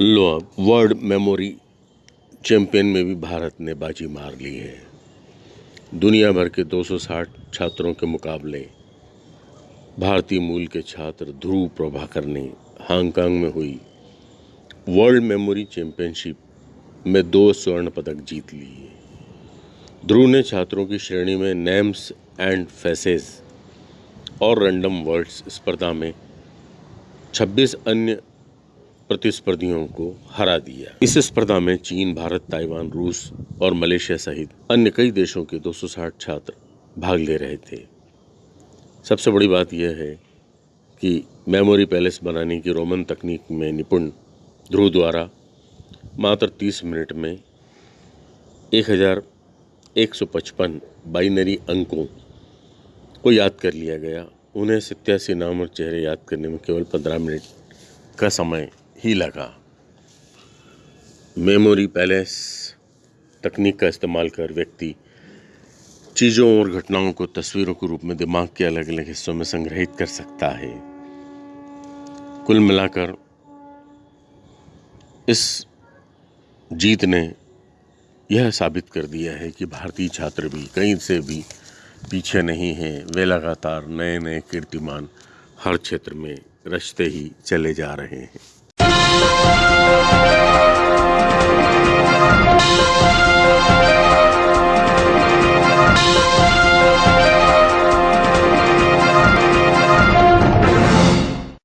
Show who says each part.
Speaker 1: लो अब world memory champion में भी भारत ने बाजी मार ली है। दुनिया भर के 260 छात्रों के मुकाबले भारतीय मूल के छात्र ध्रुव प्रभाकर ने हांगकांग में हुई वर्ल्ड मेमोरी चैंपियनशिप में दो स्वर्ण पदक जीत लिए ध्रुव ने छात्रों की श्रेणी में नेम्स एंड फेसेस और रैंडम वर्ड्स स्पर्धा में 26 अन्य प्रतिस्पर्धियों को हरा दिया। इस स्पर्धा में चीन, भारत, ताइवान, रूस और मलेशिया सहित अन्य कई देशों के 260 छात्र भाग ले रहे थे। सबसे बड़ी बात यह है कि मेमोरी पैलेस बनाने की रोमन तकनीक में निपुण ध्रुव द्वारा मात्र 30 मिनट में 1155 बाइनरी अंकों को याद कर लिया गया। उन्हें सत्यासी नाम और चेहरे याद करने में केवल 15 मिनट का समय ही लगा। मेमोरी पैलेस तकनीक का इस्तेमाल कर व्यक्ति चीज़ों और घटनाओं को तस्वीरों के रूप में दिमाग के अलग अलग हिस्सों में संग्रहित कर सकता है। कुल मिलाकर इस जीत ने यह साबित कर दिया है कि भारतीय छात्र भी कहीं से भी पीछे नहीं हैं। वे लगातार नए नए कीर्तिमान हर क्षेत्र में रचते ही चले जा रहे हैं। Thank you.